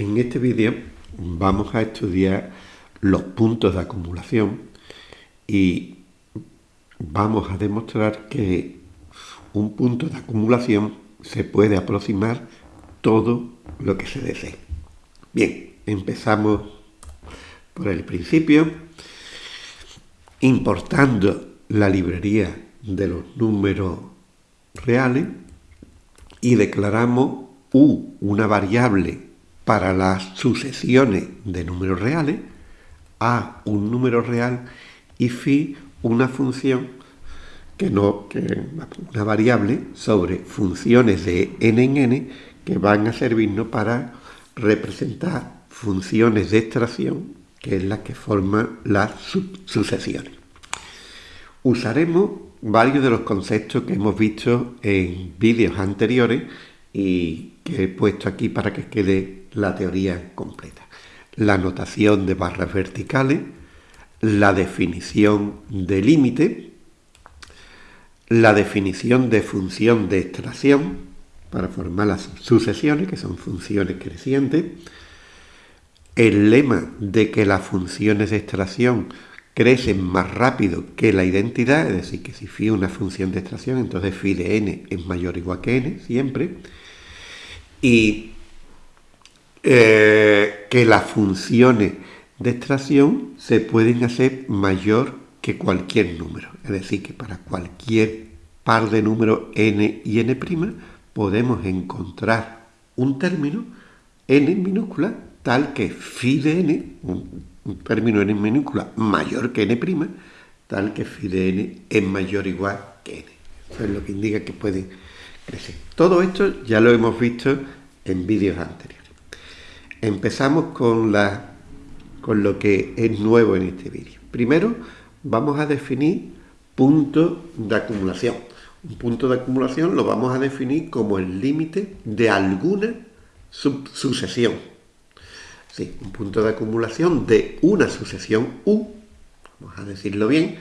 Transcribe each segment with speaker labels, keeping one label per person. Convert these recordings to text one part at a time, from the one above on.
Speaker 1: En este vídeo vamos a estudiar los puntos de acumulación y vamos a demostrar que un punto de acumulación se puede aproximar todo lo que se desee. Bien, empezamos por el principio, importando la librería de los números reales y declaramos u una variable para las sucesiones de números reales, a un número real y phi una función que no que una variable sobre funciones de n en n que van a servirnos para representar funciones de extracción que es la que forman las sucesiones. Usaremos varios de los conceptos que hemos visto en vídeos anteriores y que he puesto aquí para que quede la teoría completa. La notación de barras verticales, la definición de límite, la definición de función de extracción para formar las sucesiones, que son funciones crecientes, el lema de que las funciones de extracción crecen más rápido que la identidad, es decir, que si phi es una función de extracción, entonces phi de n es mayor o igual que n, siempre, y eh, que las funciones de extracción se pueden hacer mayor que cualquier número, es decir, que para cualquier par de números n y n' podemos encontrar un término n minúscula tal que phi de n, un término n minúscula mayor que n', tal que phi de n es mayor o igual que n. Eso es lo que indica que pueden crecer. Todo esto ya lo hemos visto en vídeos anteriores. Empezamos con, lo que es nuevo en este vídeo. Primero vamos a definir punto de acumulación. Un punto de acumulación lo vamos a definir como el límite de alguna sucesión Sí, un punto de acumulación de una sucesión U, vamos a decirlo bien,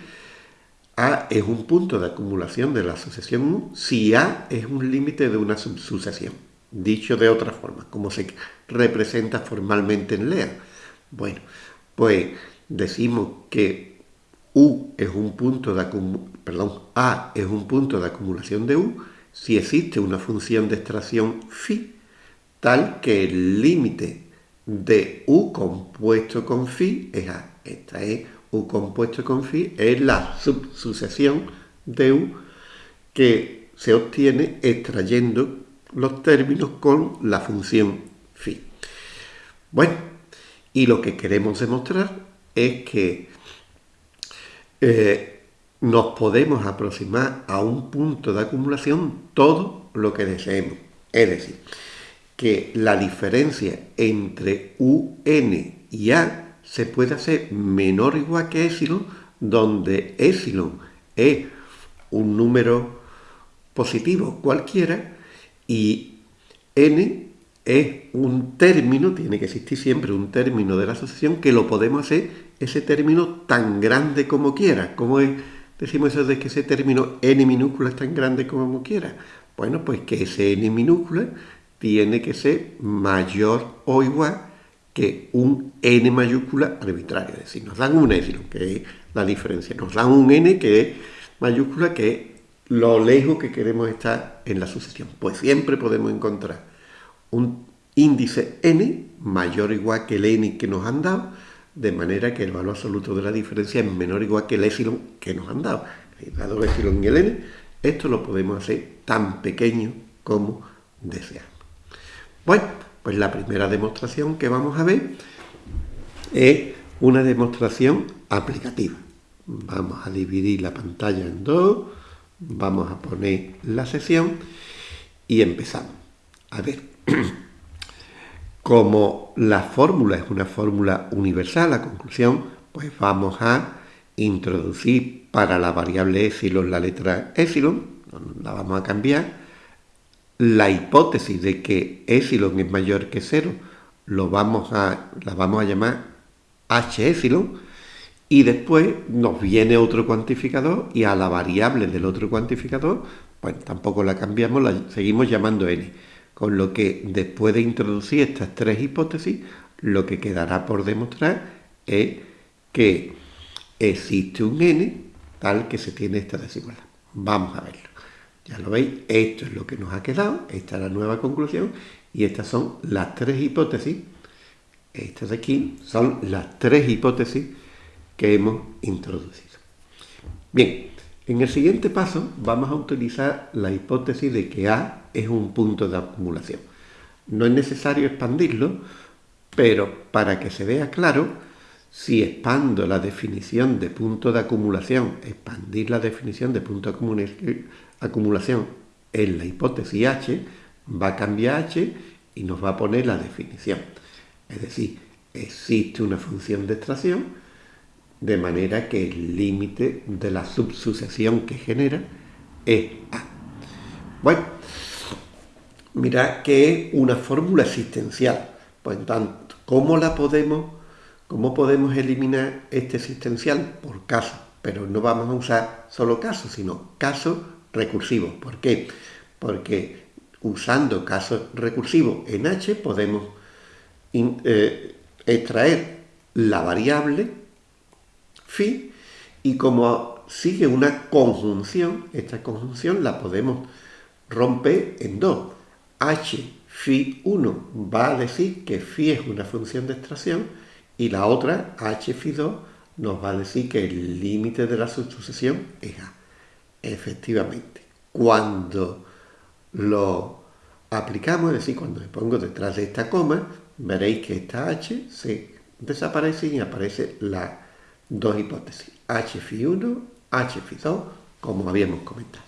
Speaker 1: A es un punto de acumulación de la sucesión U si A es un límite de una sucesión. Dicho de otra forma, como se representa formalmente en LEA. Bueno, pues decimos que U es un punto de perdón, A es un punto de acumulación de U si existe una función de extracción phi tal que el límite de U compuesto con phi es A. Esta es U compuesto con phi, es la subsucesión de U que se obtiene extrayendo los términos con la función phi. Bueno, y lo que queremos demostrar es que eh, nos podemos aproximar a un punto de acumulación todo lo que deseemos. Es decir, que la diferencia entre UN y A se puede hacer menor o igual que epsilon, donde epsilon es un número positivo cualquiera y n es un término, tiene que existir siempre un término de la asociación que lo podemos hacer ese término tan grande como quiera. ¿Cómo es? decimos eso de que ese término n minúscula es tan grande como quiera? Bueno, pues que ese n minúscula tiene que ser mayor o igual que un n mayúscula arbitrario. Es decir, nos dan un epsilon, que es la diferencia. Nos dan un n que es mayúscula, que es lo lejos que queremos estar en la sucesión. Pues siempre podemos encontrar un índice n mayor o igual que el n que nos han dado, de manera que el valor absoluto de la diferencia es menor o igual que el epsilon que nos han dado. Dado el epsilon y el n, esto lo podemos hacer tan pequeño como deseamos. Bueno, pues la primera demostración que vamos a ver es una demostración aplicativa. Vamos a dividir la pantalla en dos, vamos a poner la sesión y empezamos. A ver, como la fórmula es una fórmula universal, la conclusión, pues vamos a introducir para la variable epsilon la letra epsilon, la vamos a cambiar, la hipótesis de que epsilon es mayor que cero lo vamos a, la vamos a llamar h epsilon y después nos viene otro cuantificador y a la variable del otro cuantificador pues tampoco la cambiamos, la seguimos llamando n. Con lo que después de introducir estas tres hipótesis, lo que quedará por demostrar es que existe un n tal que se tiene esta desigualdad. Vamos a verlo. Ya lo veis, esto es lo que nos ha quedado, esta es la nueva conclusión y estas son las tres hipótesis, estas de aquí son las tres hipótesis que hemos introducido. Bien, en el siguiente paso vamos a utilizar la hipótesis de que A es un punto de acumulación. No es necesario expandirlo, pero para que se vea claro, si expando la definición de punto de acumulación, expandir la definición de punto de acumulación en la hipótesis H, va a cambiar H y nos va a poner la definición. Es decir, existe una función de extracción de manera que el límite de la subsucesión que genera es A. Bueno, mirad que es una fórmula existencial. Pues tanto, ¿cómo la podemos ¿Cómo podemos eliminar este existencial? Por caso, pero no vamos a usar solo casos, sino casos recursivos. ¿Por qué? Porque usando casos recursivos en H podemos eh, extraer la variable phi y como sigue una conjunción, esta conjunción la podemos romper en dos. H phi 1 va a decir que phi es una función de extracción y la otra, h2, nos va a decir que el límite de la sucesión es A. Efectivamente, cuando lo aplicamos, es decir, cuando me pongo detrás de esta coma, veréis que esta H se desaparece y aparece las dos hipótesis, H1, H2, como habíamos comentado.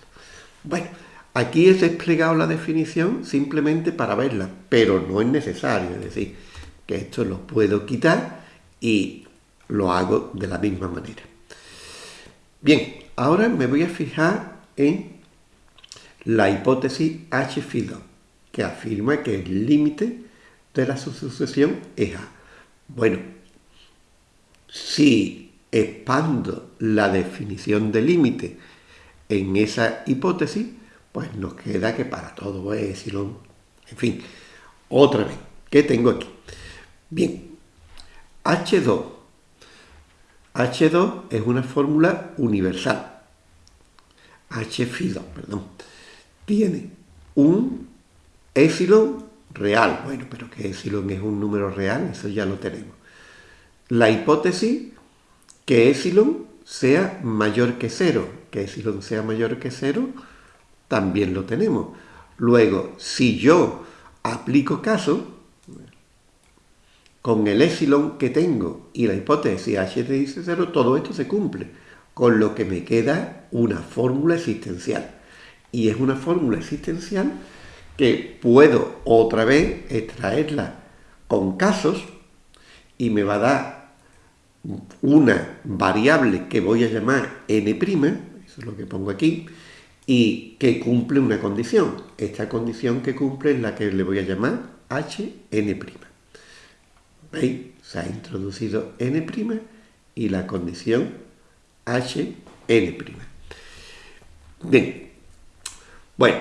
Speaker 1: Bueno, aquí he desplegado la definición simplemente para verla, pero no es necesario, es decir, que esto lo puedo quitar y lo hago de la misma manera. Bien, ahora me voy a fijar en la hipótesis h 2 que afirma que el límite de la sucesión es A. Bueno, si expando la definición de límite en esa hipótesis, pues nos queda que para todo es epsilon. En fin, otra vez, ¿qué tengo aquí? Bien, H2. H2 es una fórmula universal. H2, perdón. Tiene un epsilon real. Bueno, pero que epsilon es un número real, eso ya lo tenemos. La hipótesis que epsilon sea mayor que cero. Que epsilon sea mayor que cero, también lo tenemos. Luego, si yo aplico caso, con el epsilon que tengo y la hipótesis h dice 0, todo esto se cumple, con lo que me queda una fórmula existencial. Y es una fórmula existencial que puedo otra vez extraerla con casos y me va a dar una variable que voy a llamar n', eso es lo que pongo aquí, y que cumple una condición. Esta condición que cumple es la que le voy a llamar hn'. ¿Veis? Se ha introducido n' y la condición hn'. Bien. Bueno,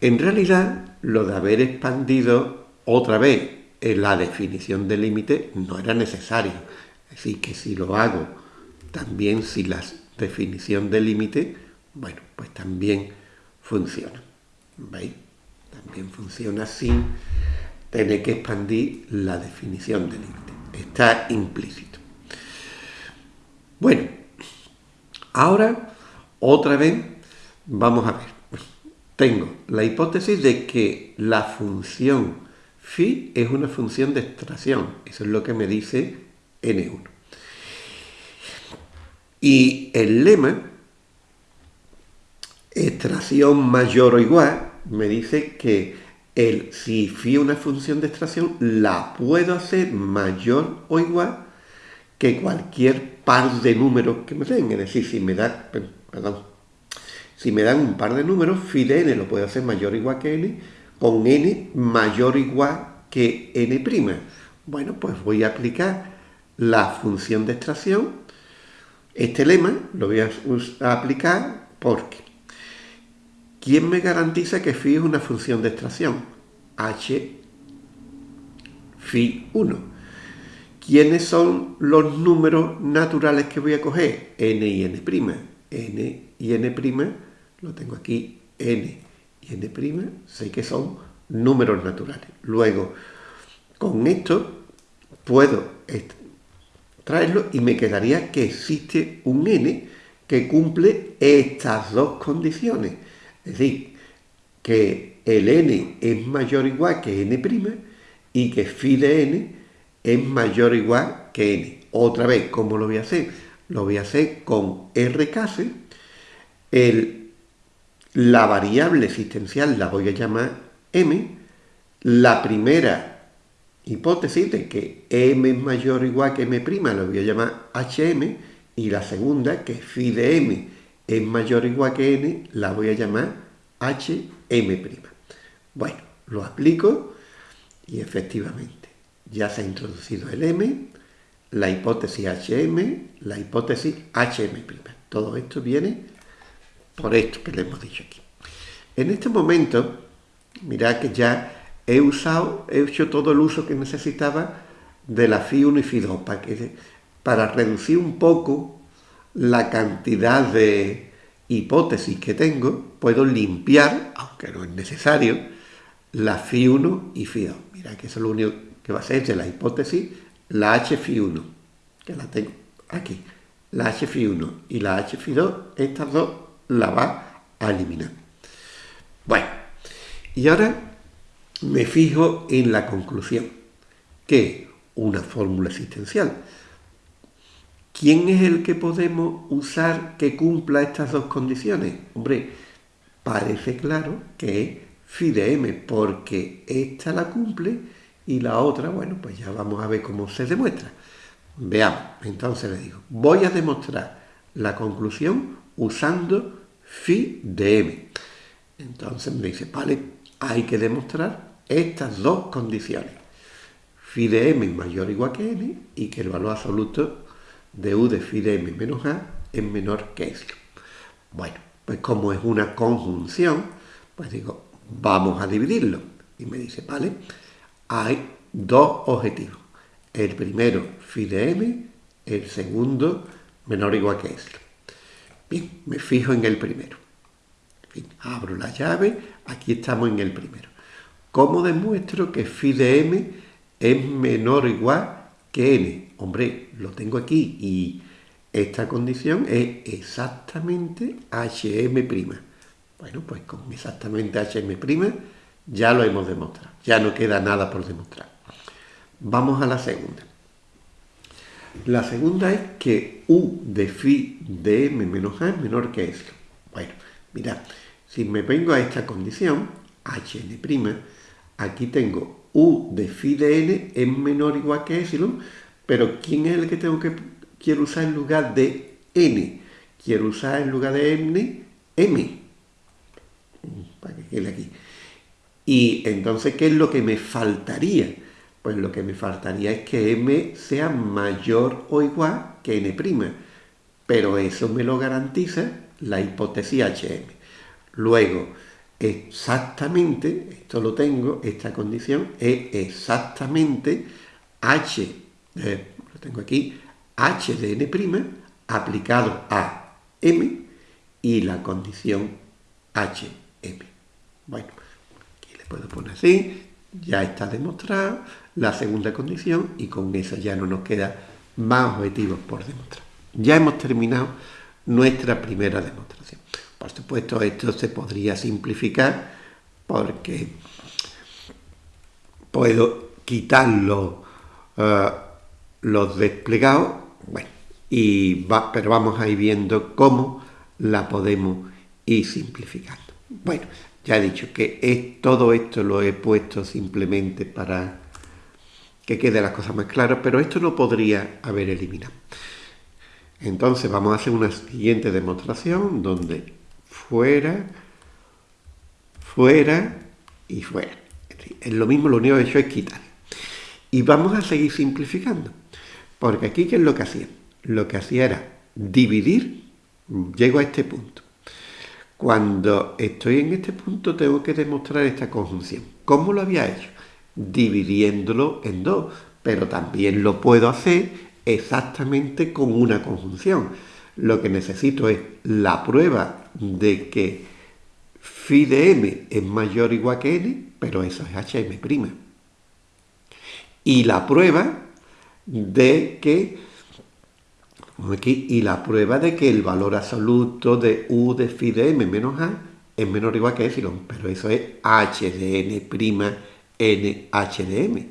Speaker 1: en realidad lo de haber expandido otra vez en la definición del límite no era necesario. Decir, que si lo hago también sin la definición del límite, bueno, pues también funciona. ¿Veis? También funciona sin tiene que expandir la definición de límite. Está implícito. Bueno, ahora otra vez vamos a ver. Tengo la hipótesis de que la función phi es una función de extracción. Eso es lo que me dice n1. Y el lema, extracción mayor o igual, me dice que el, si fui una función de extracción, la puedo hacer mayor o igual que cualquier par de números que me den. Es decir, si me da, perdón, si me dan un par de números, phi de n lo puedo hacer mayor o igual que n, con n mayor o igual que n'. Bueno, pues voy a aplicar la función de extracción. Este lema lo voy a aplicar porque ¿Quién me garantiza que phi es una función de extracción? h phi 1. ¿Quiénes son los números naturales que voy a coger? n y n'. n y n' lo tengo aquí, n y n', sé que son números naturales. Luego, con esto puedo traerlo y me quedaría que existe un n que cumple estas dos condiciones. Es decir, que el n es mayor o igual que n' y que phi de n es mayor o igual que n. Otra vez, ¿cómo lo voy a hacer? Lo voy a hacer con rcase. El, la variable existencial la voy a llamar m. La primera hipótesis de que m es mayor o igual que m', lo voy a llamar hm, y la segunda, que phi de m es mayor o igual que n, la voy a llamar hm'. Bueno, lo aplico y efectivamente ya se ha introducido el m, la hipótesis hm, la hipótesis hm'. Todo esto viene por esto que le hemos dicho aquí. En este momento, mirad que ya he usado, he hecho todo el uso que necesitaba de la FI 1 y FI 2 para, para reducir un poco la cantidad de hipótesis que tengo, puedo limpiar, aunque no es necesario, la FI 1 y FI 2. Mira que eso es lo único que va a ser de la hipótesis, la H FI 1, que la tengo aquí. La H FI 1 y la H FI 2, estas dos las va a eliminar. Bueno, y ahora me fijo en la conclusión, que una fórmula existencial. ¿Quién es el que podemos usar que cumpla estas dos condiciones? Hombre, parece claro que es phi de m, porque esta la cumple y la otra, bueno, pues ya vamos a ver cómo se demuestra. Veamos, entonces le digo, voy a demostrar la conclusión usando phi de m. Entonces me dice, vale, hay que demostrar estas dos condiciones. Phi de m mayor o igual que n y que el valor absoluto de u de phi de m menos a es menor que eso. Bueno, pues como es una conjunción, pues digo, vamos a dividirlo. Y me dice, vale, hay dos objetivos. El primero, phi de m, el segundo, menor o igual que eso. Bien, me fijo en el primero. abro la llave, aquí estamos en el primero. ¿Cómo demuestro que phi de m es menor o igual que n? Hombre, lo tengo aquí y esta condición es exactamente hm'. Bueno, pues con exactamente hm' ya lo hemos demostrado. Ya no queda nada por demostrar. Vamos a la segunda. La segunda es que u de phi de m menos a es menor que esto. Bueno, mirad, si me vengo a esta condición, hn', Aquí tengo u de phi de n es menor o igual que epsilon, pero ¿quién es el que tengo que quiero usar en lugar de n? Quiero usar en lugar de n, m. Para que quede aquí. Y entonces, ¿qué es lo que me faltaría? Pues lo que me faltaría es que m sea mayor o igual que n'. Pero eso me lo garantiza la hipótesis HM. Luego, exactamente, esto lo tengo, esta condición es exactamente h, eh, lo tengo aquí, h de n' aplicado a m y la condición hm. Bueno, aquí le puedo poner así, ya está demostrado la segunda condición y con esa ya no nos queda más objetivos por demostrar. Ya hemos terminado nuestra primera demostración. Por supuesto, esto se podría simplificar porque puedo quitar eh, los, desplegados, bueno, y pero vamos a ir viendo cómo la podemos ir simplificando. Bueno, ya he dicho que es, todo esto lo he puesto simplemente para que quede las cosas más claras, pero esto no podría haber eliminado. Entonces vamos a hacer una siguiente demostración donde fuera, fuera y fuera. Es lo mismo, lo único que he hecho es quitar. Y vamos a seguir simplificando. Porque aquí, ¿qué es lo que hacía? Lo que hacía era dividir, llego a este punto. Cuando estoy en este punto tengo que demostrar esta conjunción. ¿Cómo lo había hecho? Dividiéndolo en dos, pero también lo puedo hacer exactamente con una conjunción. Lo que necesito es la prueba de que phi de m es mayor o igual que n, pero eso es hm'. Y la prueba de que y la prueba de que el valor absoluto de u de phi de m menos a es menor o igual que epsilon, pero eso es h de n prima n h de m.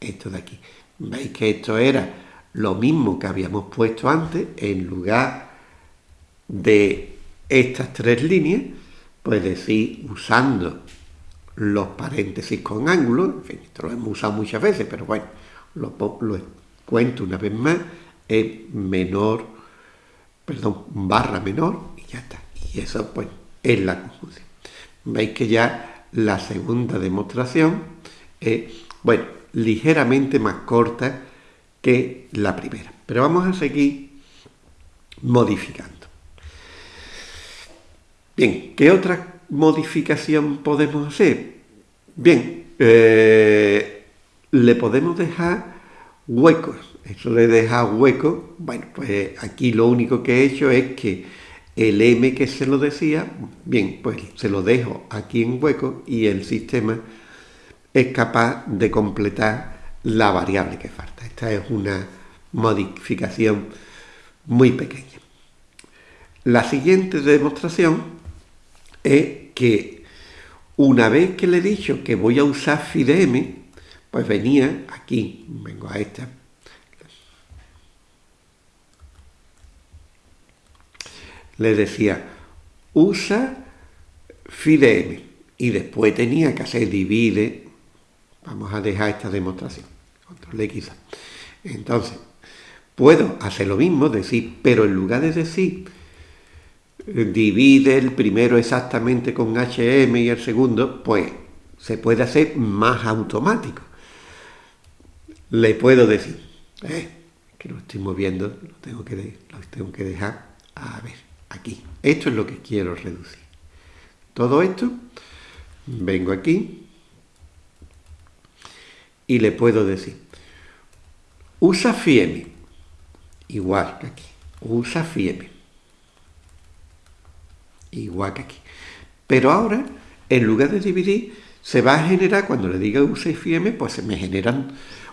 Speaker 1: Esto de aquí. ¿Veis que esto era lo mismo que habíamos puesto antes en lugar de estas tres líneas? Pues decir, usando los paréntesis con ángulos, en fin, esto lo hemos usado muchas veces, pero bueno, lo, lo cuento una vez más, es menor, perdón, barra menor y ya está. Y eso pues es la conjunción. Veis que ya la segunda demostración es, bueno, ligeramente más corta que la primera. Pero vamos a seguir modificando. Bien, ¿qué otra modificación podemos hacer? Bien, eh, le podemos dejar huecos. Eso de dejar huecos, bueno, pues aquí lo único que he hecho es que el m que se lo decía, bien, pues se lo dejo aquí en hueco y el sistema es capaz de completar la variable que falta. Esta es una modificación muy pequeña. La siguiente demostración es que una vez que le he dicho que voy a usar phi de m, pues venía aquí, vengo a esta, le decía, usa phi de m, y después tenía que hacer divide, vamos a dejar esta demostración, control X. Entonces, puedo hacer lo mismo, decir, pero en lugar de decir divide el primero exactamente con HM y el segundo, pues se puede hacer más automático le puedo decir, eh, que lo estoy moviendo, lo tengo que, tengo que dejar, a ver, aquí. Esto es lo que quiero reducir. Todo esto, vengo aquí y le puedo decir, usa FIEM, igual que aquí, usa FIEM, igual que aquí. Pero ahora, en lugar de dividir, se va a generar, cuando le diga use FIEM, pues se me generan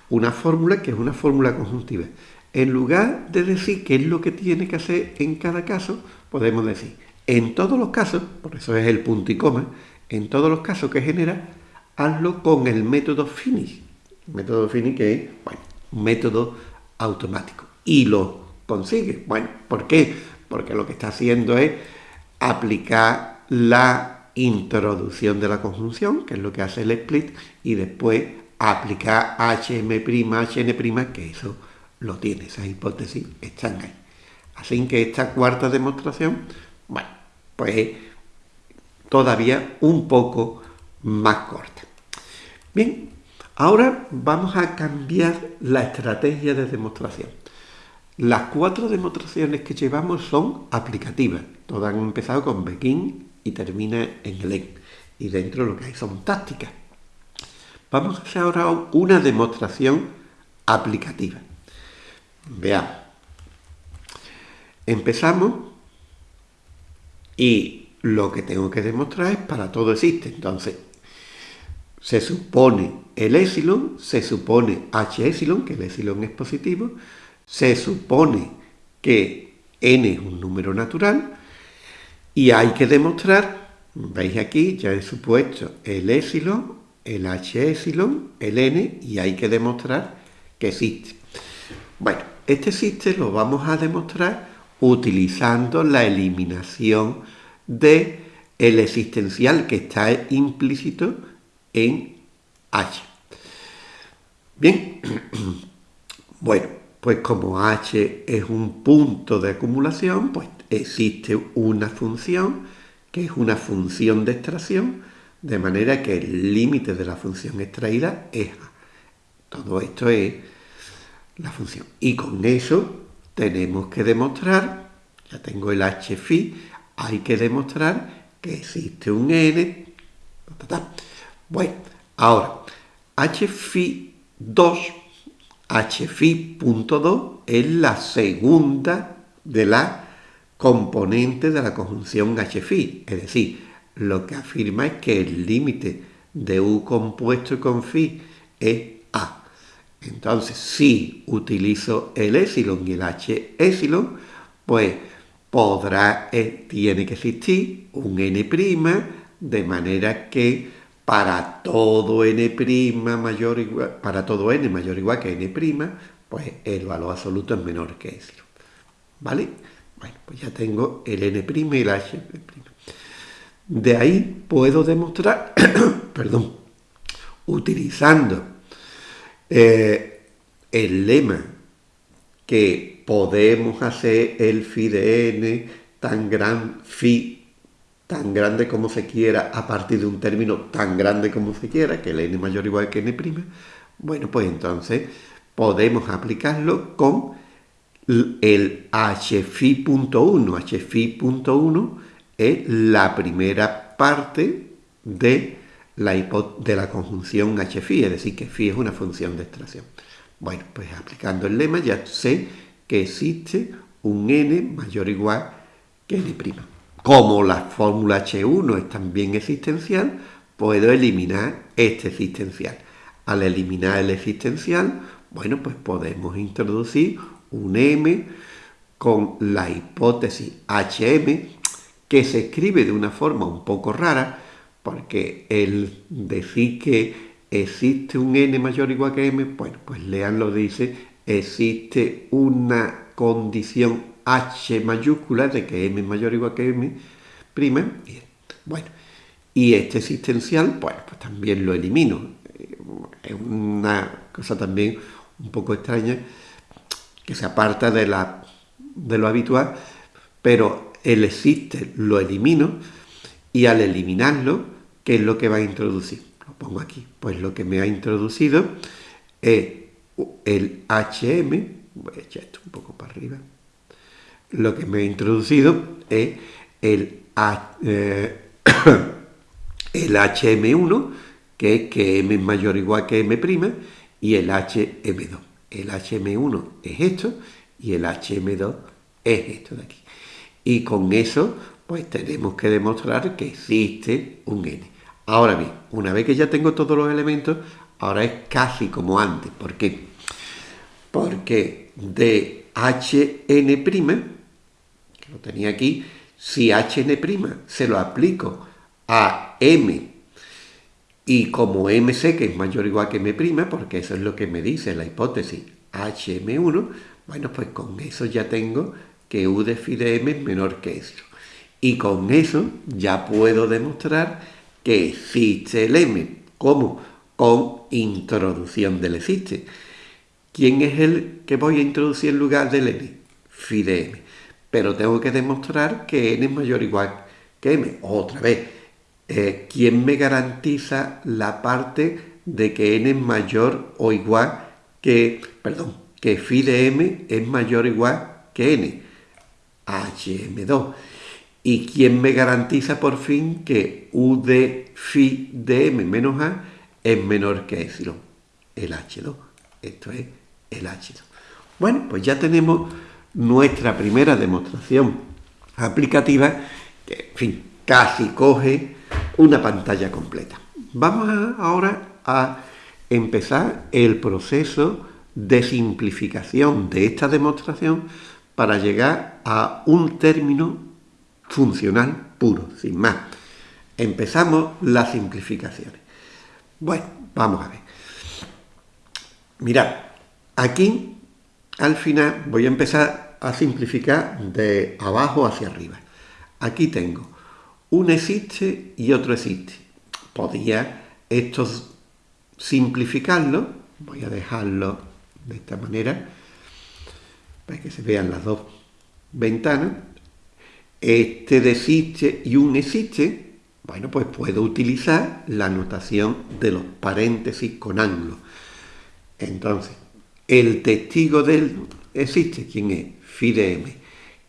Speaker 1: una fórmula que es una fórmula conjuntiva. En lugar de decir qué es lo que tiene que hacer en cada caso, podemos decir, en todos los casos, por eso es el punto y coma, en todos los casos que genera, hazlo con el método finish. Método finish que es, bueno, un método automático. Y lo consigue. Bueno, ¿por qué? Porque lo que está haciendo es aplicar la introducción de la conjunción, que es lo que hace el split, y después aplicar HM', HN', que eso lo tiene, esas hipótesis están ahí. Así que esta cuarta demostración, bueno, pues todavía un poco más corta. Bien, ahora vamos a cambiar la estrategia de demostración. Las cuatro demostraciones que llevamos son aplicativas. Todas han empezado con begin y termina en len. Y dentro lo que hay son tácticas. Vamos a hacer ahora una demostración aplicativa. Veamos. Empezamos y lo que tengo que demostrar es para todo existe. Entonces, se supone el epsilon, se supone h epsilon, que el epsilon es positivo, se supone que n es un número natural y hay que demostrar, veis aquí, ya he supuesto el epsilon, el H epsilon, el N, y hay que demostrar que existe. Bueno, este existe lo vamos a demostrar utilizando la eliminación de existencial que está implícito en H. Bien, bueno, pues como H es un punto de acumulación, pues existe una función que es una función de extracción de manera que el límite de la función extraída es A. Todo esto es la función. Y con eso tenemos que demostrar, ya tengo el h phi, hay que demostrar que existe un n. Bueno, Ahora, hfi2, hfi.2 es la segunda de la componente de la conjunción hfi, es decir, lo que afirma es que el límite de u compuesto con phi es a. Entonces, si utilizo el epsilon y el h epsilon, pues podrá, eh, tiene que existir un n' de manera que para todo n' mayor igual, para todo n mayor igual que n', pues el valor absoluto es menor que epsilon. ¿Vale? Bueno, pues ya tengo el n' y el h'. De ahí puedo demostrar, perdón, utilizando eh, el lema que podemos hacer el phi de n tan gran phi tan grande como se quiera a partir de un término tan grande como se quiera, que el n mayor o igual que n', bueno, pues entonces podemos aplicarlo con el hφ.1. hφ.1 es la primera parte de la, de la conjunción hφ, es decir, que phi es una función de extracción. Bueno, pues aplicando el lema ya sé que existe un n mayor o igual que n'. Como la fórmula H1 es también existencial, puedo eliminar este existencial. Al eliminar el existencial, bueno, pues podemos introducir un m con la hipótesis hm, que se escribe de una forma un poco rara, porque el decir que existe un n mayor o igual que m, bueno, pues Lean lo dice, existe una condición h mayúscula de que m es mayor o igual que m prima. Bueno, y este existencial, pues también lo elimino. Es una cosa también un poco extraña que se aparta de, la, de lo habitual, pero el existe lo elimino y al eliminarlo, ¿qué es lo que va a introducir? Lo pongo aquí. Pues lo que me ha introducido es el HM, voy a echar esto un poco para arriba, lo que me ha introducido es el, eh, el HM1, que es que M es mayor o igual que M', y el HM2. El HM1 es esto y el HM2 es esto de aquí. Y con eso, pues tenemos que demostrar que existe un n. Ahora bien, una vez que ya tengo todos los elementos, ahora es casi como antes. ¿Por qué? Porque de hn', lo tenía aquí, si hn' se lo aplico a m y como m sé que es mayor o igual que m', porque eso es lo que me dice la hipótesis hm1, bueno, pues con eso ya tengo que u de phi de m es menor que eso. Y con eso ya puedo demostrar que existe el m. ¿Cómo? Con introducción del existe. ¿Quién es el que voy a introducir en lugar del n? Phi de m. Pero tengo que demostrar que n es mayor o igual que m. Otra vez, eh, ¿quién me garantiza la parte de que n es mayor o igual que, perdón, que phi de m es mayor o igual que n? HM2. ¿Y quién me garantiza por fin que U de phi de m menos a es menor que epsilon? El H2. Esto es el H2. Bueno, pues ya tenemos nuestra primera demostración aplicativa que, en fin, casi coge una pantalla completa. Vamos ahora a empezar el proceso de simplificación de esta demostración para llegar a un término funcional puro, sin más. Empezamos las simplificaciones. Bueno, vamos a ver. Mirad, aquí al final voy a empezar a simplificar de abajo hacia arriba. Aquí tengo un existe y otro existe. Podría esto simplificarlo, voy a dejarlo de esta manera, para que se vean las dos ventanas, este de existe y un existe, bueno, pues puedo utilizar la notación de los paréntesis con ángulo. Entonces, el testigo del existe, ¿quién es? Phi de m.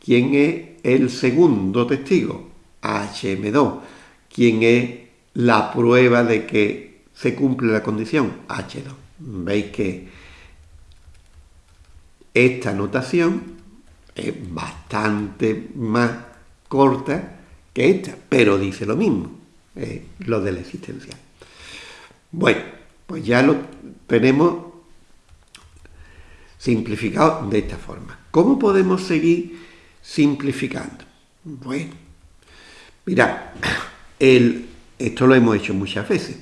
Speaker 1: ¿Quién es el segundo testigo? HM2. ¿Quién es la prueba de que se cumple la condición H2. Veis que esta notación es bastante más corta que esta, pero dice lo mismo, lo de la existencia. Bueno, pues ya lo tenemos simplificado de esta forma. ¿Cómo podemos seguir simplificando? Bueno, mira, el, esto lo hemos hecho muchas veces.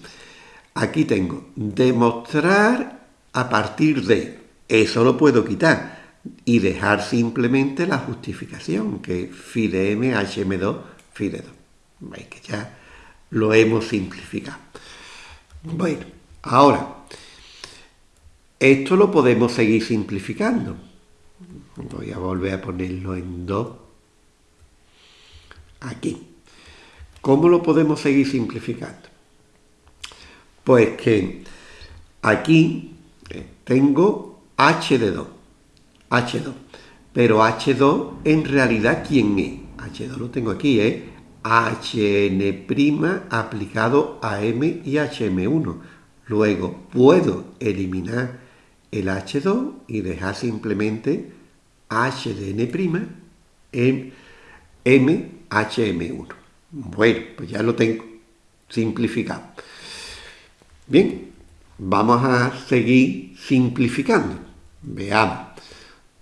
Speaker 1: Aquí tengo demostrar a partir de, eso lo puedo quitar y dejar simplemente la justificación, que phi de m, hm2, phi de 2. Veis que ya lo hemos simplificado. Bueno, ahora, esto lo podemos seguir simplificando. Voy a volver a ponerlo en 2. Aquí. ¿Cómo lo podemos seguir simplificando? Pues que aquí eh, tengo h de 2. H2. Pero H2 en realidad, ¿quién es? H2 lo tengo aquí, es HN' aplicado a M y HM1. Luego puedo eliminar el H2 y dejar simplemente H de N' en M, HM1. Bueno, pues ya lo tengo simplificado. Bien, vamos a seguir simplificando. Veamos.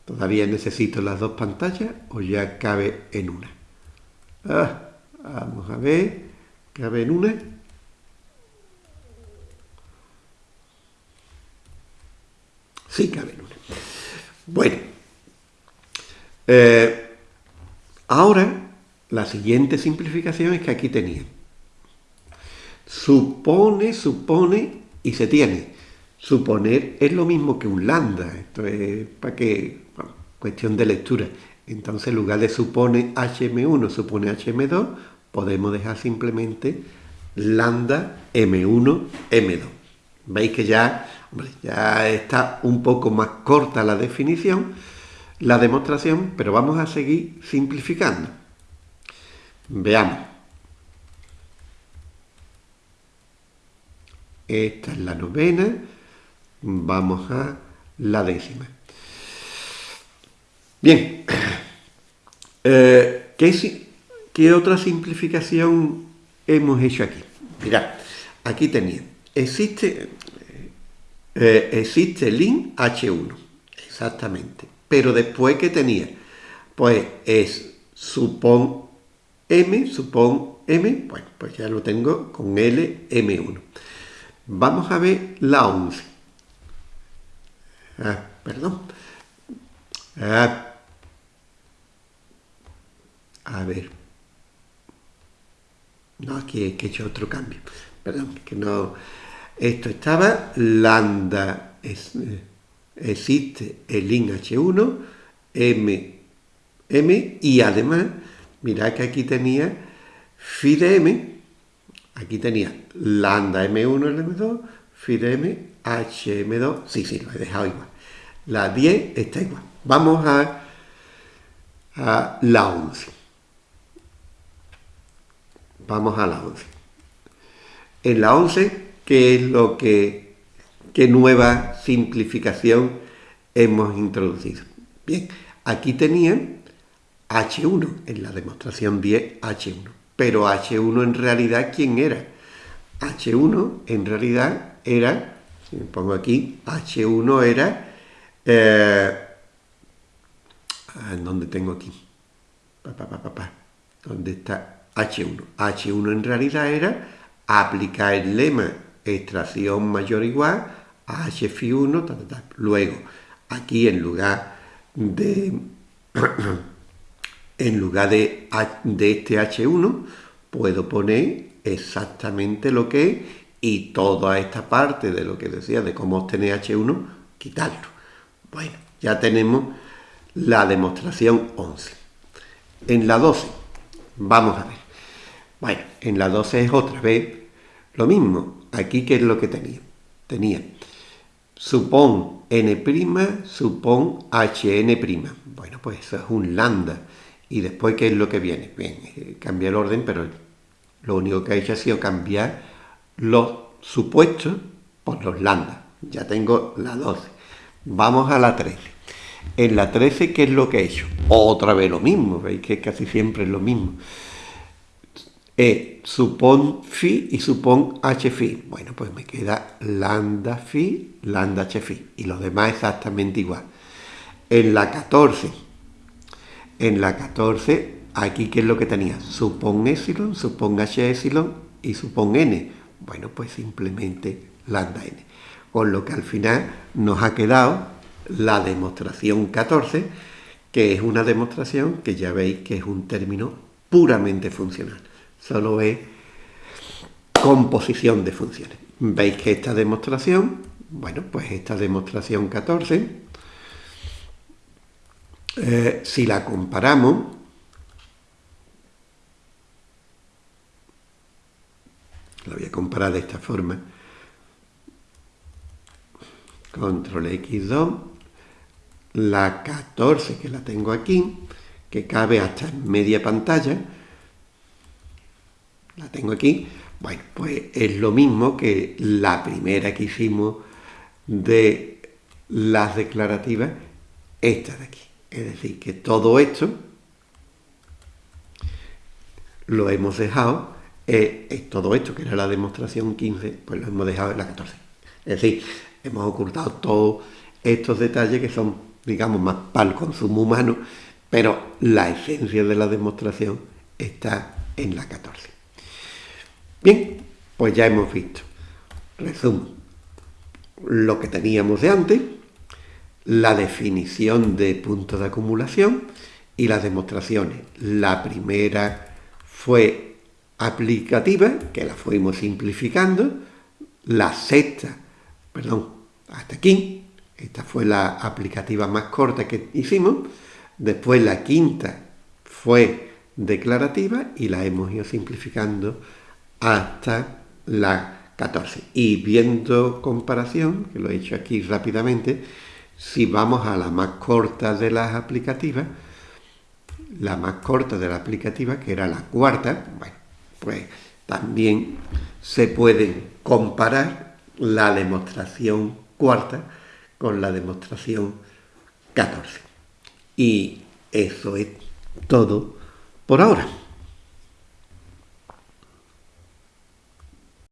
Speaker 1: ¿Todavía necesito las dos pantallas o ya cabe en una? Ah, vamos a ver. ¿Cabe en una? Sí, cabe en una. Bueno. Eh, ahora, la siguiente simplificación es que aquí tenía. Supone, supone y se tiene. Suponer es lo mismo que un lambda. Esto es para que cuestión de lectura. Entonces, en lugar de supone hm1, supone hm2, podemos dejar simplemente lambda m1, m2. Veis que ya, ya está un poco más corta la definición, la demostración, pero vamos a seguir simplificando. Veamos. Esta es la novena, vamos a la décima. Bien, eh, ¿qué, otra simplificación hemos hecho aquí? Mirad, aquí tenía, existe, eh, existe lin H1, exactamente, pero después ¿qué tenía? Pues es supón M, supón M, bueno, pues ya lo tengo con L, M1. Vamos a ver la 11. Ah, perdón. Ah, a ver. No, aquí he hecho otro cambio. Perdón, que no... Esto estaba lambda, eh, existe el in H1, M, M, y además, mirad que aquí tenía phi de M, aquí tenía lambda M1 en M2, phi de M, HM2, sí, sí, lo he dejado igual. La 10 está igual. Vamos a, a la 11. Vamos a la 11. En la 11, ¿qué es lo que, qué nueva simplificación hemos introducido? Bien, aquí tenían H1, en la demostración 10, H1. Pero H1 en realidad, ¿quién era? H1 en realidad era, si me pongo aquí, H1 era, eh, ¿dónde tengo aquí? ¿Dónde está? H1. H1 en realidad era aplicar el lema extracción mayor o igual a H1, Luego, aquí en lugar de en lugar de, de este H1, puedo poner exactamente lo que es y toda esta parte de lo que decía de cómo obtener H1, quitarlo. Bueno, ya tenemos la demostración 11. En la 12, vamos a ver. Bueno, en la 12 es otra vez lo mismo. Aquí, ¿qué es lo que tenía? Tenía supón n', supón hn'. Bueno, pues eso es un lambda. Y después, ¿qué es lo que viene? Bien, eh, cambia el orden, pero lo único que ha hecho ha sido cambiar los supuestos por los lambda. Ya tengo la 12. Vamos a la 13. En la 13, ¿qué es lo que he hecho? Otra vez lo mismo, veis que casi siempre es lo mismo. E, supón phi y supón h phi. Bueno, pues me queda lambda phi, lambda h phi. Y los demás exactamente igual. En la 14, en la 14, aquí ¿qué es lo que tenía? Supón epsilon, supón h epsilon y supón n. Bueno, pues simplemente lambda n. Con lo que al final nos ha quedado la demostración 14, que es una demostración que ya veis que es un término puramente funcional. Solo es composición de funciones. Veis que esta demostración, bueno, pues esta demostración 14, eh, si la comparamos, la voy a comparar de esta forma, control X2, la 14 que la tengo aquí, que cabe hasta en media pantalla, la tengo aquí, bueno, pues es lo mismo que la primera que hicimos de las declarativas, esta de aquí. Es decir, que todo esto lo hemos dejado, eh, todo esto que era la demostración 15, pues lo hemos dejado en la 14. Es decir, hemos ocultado todos estos detalles que son, digamos, más para el consumo humano, pero la esencia de la demostración está en la 14. Bien, pues ya hemos visto, resumo, lo que teníamos de antes, la definición de puntos de acumulación y las demostraciones. La primera fue aplicativa, que la fuimos simplificando, la sexta perdón, hasta aquí. Esta fue la aplicativa más corta que hicimos. Después la quinta fue declarativa y la hemos ido simplificando hasta la 14. Y viendo comparación, que lo he hecho aquí rápidamente, si vamos a la más corta de las aplicativas, la más corta de la aplicativa, que era la cuarta, bueno, pues también se puede comparar la demostración cuarta con la demostración 14. Y eso es todo por ahora.